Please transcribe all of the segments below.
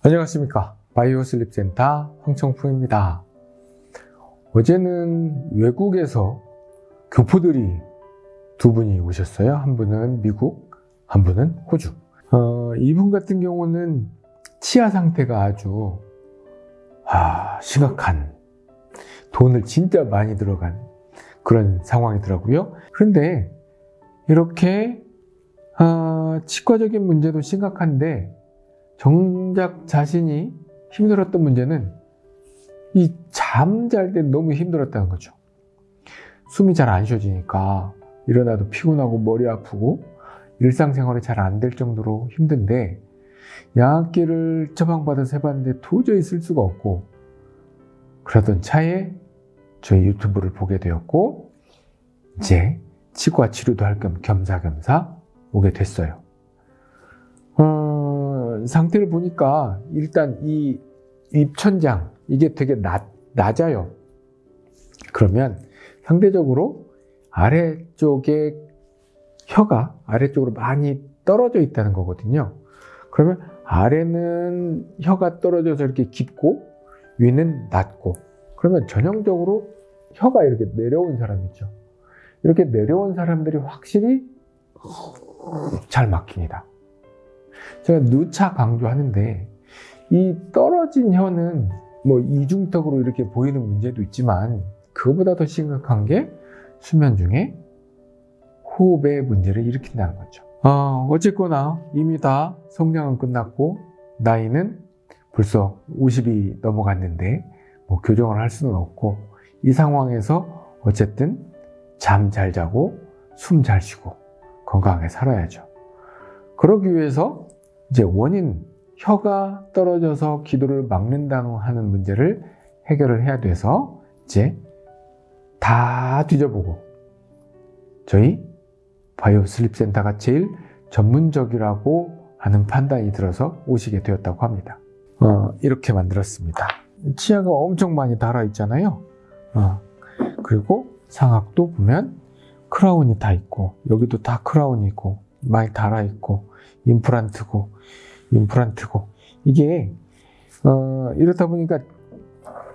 안녕하십니까. 바이오 슬립 센터 황청풍입니다. 어제는 외국에서 교포들이 두 분이 오셨어요. 한 분은 미국 한 분은 호주. 어, 이분 같은 경우는 치아 상태가 아주 아, 심각한 돈을 진짜 많이 들어간 그런 상황이더라고요. 그런데 이렇게 어, 치과적인 문제도 심각한데 정작 자신이 힘들었던 문제는 이 잠잘 때 너무 힘들었다는 거죠. 숨이 잘 안 쉬어지니까 일어나도 피곤하고 머리 아프고 일상생활이 잘 안 될 정도로 힘든데 약기를 처방받아서 해봤는데 도저히 쓸 수가 없고 그러던 차에 저희 유튜브를 보게 되었고 이제 치과 치료도 할 겸 겸사겸사 오게 됐어요. 어, 상태를 보니까 일단 이 입천장 이게 되게 낮, 낮아요. 그러면 상대적으로 아래쪽에 혀가 아래쪽으로 많이 떨어져 있다는 거거든요. 그러면 아래는 혀가 떨어져서 이렇게 깊고 위는 낮고 그러면 전형적으로 혀가 이렇게 내려온 사람 있죠. 이렇게 내려온 사람들이 확실히 잘 막힙니다. 제가 누차 강조하는데 이 떨어진 혀는 뭐 이중턱으로 이렇게 보이는 문제도 있지만 그거보다 더 심각한 게 수면 중에 호흡의 문제를 일으킨다는 거죠. 어, 어쨌거나 이미 다 성장은 끝났고 나이는 벌써 50이 넘어갔는데 뭐 교정을 할 수는 없고 이 상황에서 어쨌든 잠 잘 자고 숨 잘 쉬고 건강하게 살아야죠. 그러기 위해서 이제 원인, 혀가 떨어져서 기도를 막는다는 하는 문제를 해결을 해야 돼서 이제 다 뒤져보고 저희 바이오 슬립 센터가 제일 전문적이라고 하는 판단이 들어서 오시게 되었다고 합니다. 어, 이렇게 만들었습니다. 치아가 엄청 많이 달아 있잖아요. 어, 그리고 상악도 보면 크라운이 다 있고 여기도 다 크라운이 있고 많이 달아 있고 임플란트고 임플란트고 이게 어, 이렇다 보니까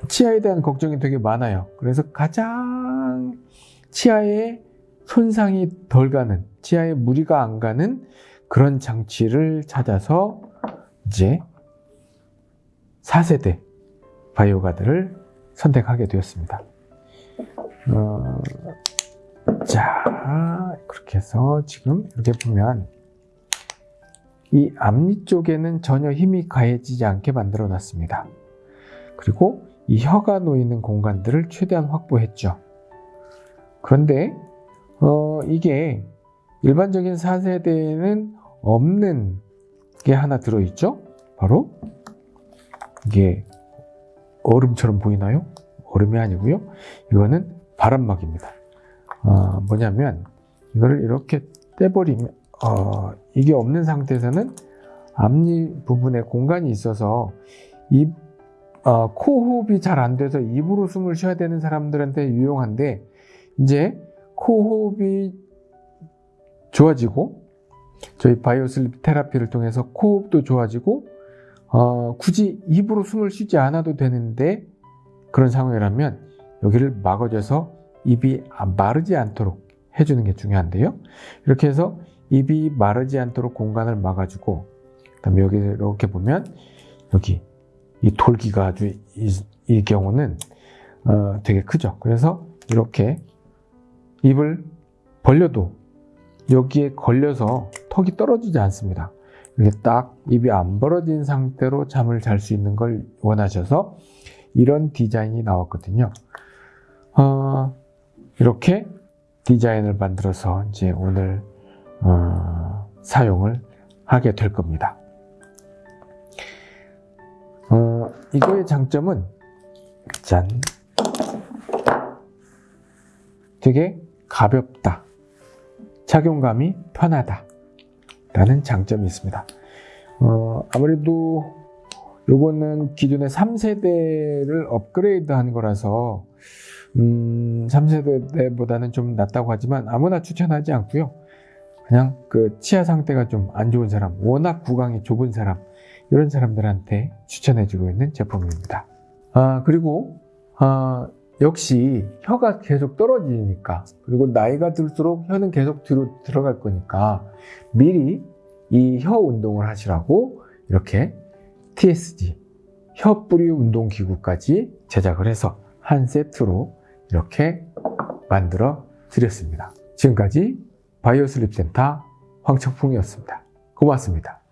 치아에 대한 걱정이 되게 많아요. 그래서 가장 치아에 손상이 덜 가는 치아에 무리가 안 가는 그런 장치를 찾아서 이제 4세대 바이오가드를 선택하게 되었습니다. 어, 자, 그렇게 해서 지금 이렇게 보면 이 앞니 쪽에는 전혀 힘이 가해지지 않게 만들어 놨습니다. 그리고 이 혀가 놓이는 공간들을 최대한 확보했죠. 그런데 어, 이게 일반적인 4세대에는 없는 게 하나 들어있죠. 바로 이게 얼음처럼 보이나요? 얼음이 아니고요. 이거는 바람막입니다. 어, 뭐냐면 이거를 이렇게 떼버리면 어, 이게 없는 상태에서는 앞니 부분에 공간이 있어서 입, 어, 코 호흡이 잘 안 돼서 입으로 숨을 쉬어야 되는 사람들한테 유용한데 이제 코 호흡이 좋아지고 저희 바이오슬립 테라피를 통해서 코 호흡도 좋아지고 어, 굳이 입으로 숨을 쉬지 않아도 되는데 그런 상황이라면 여기를 막아줘서 입이 마르지 않도록 해주는 게 중요한데요. 이렇게 해서 입이 마르지 않도록 공간을 막아주고 그다음에 여기 이렇게 보면 여기 이 돌기가 아주 이, 이 경우는 어, 되게 크죠. 그래서 이렇게 입을 벌려도 여기에 걸려서 턱이 떨어지지 않습니다. 이렇게 딱 입이 안 벌어진 상태로 잠을 잘 수 있는 걸 원하셔서 이런 디자인이 나왔거든요. 어, 이렇게 디자인을 만들어서 이제 오늘 어, 사용을 하게 될 겁니다. 어, 이거의 장점은 짠. 되게 가볍다. 착용감이 편하다. 라는 장점이 있습니다. 어, 아무래도 요거는 기존의 3세대를 업그레이드 한 거라서 음, 3세대보다는 좀 낫다고 하지만 아무나 추천하지 않고요 그냥 그 치아 상태가 좀 안 좋은 사람 워낙 구강이 좁은 사람 이런 사람들한테 추천해주고 있는 제품입니다. 아, 그리고, 아, 역시 혀가 계속 떨어지니까, 그리고 나이가 들수록 혀는 계속 뒤로 들어갈 거니까, 미리 이 혀 운동을 하시라고 이렇게 TSG, 혀 뿌리 운동 기구까지 제작을 해서 한 세트로 이렇게 만들어 드렸습니다. 지금까지 바이오슬립 센터 황청풍이었습니다. 고맙습니다.